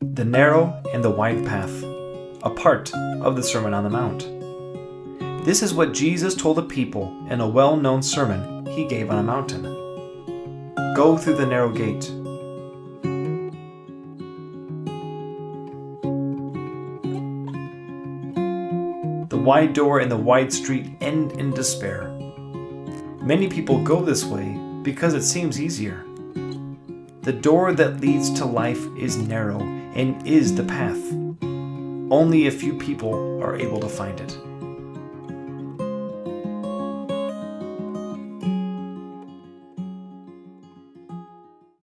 The narrow and the wide path, a part of the Sermon on the Mount. This is what Jesus told the people in a well known sermon he gave on a mountain. Go through the narrow gate. The wide door and the wide street end in despair. Many people go this way because it seems easier. The door that leads to life is narrow and is the path. Only a few people are able to find it.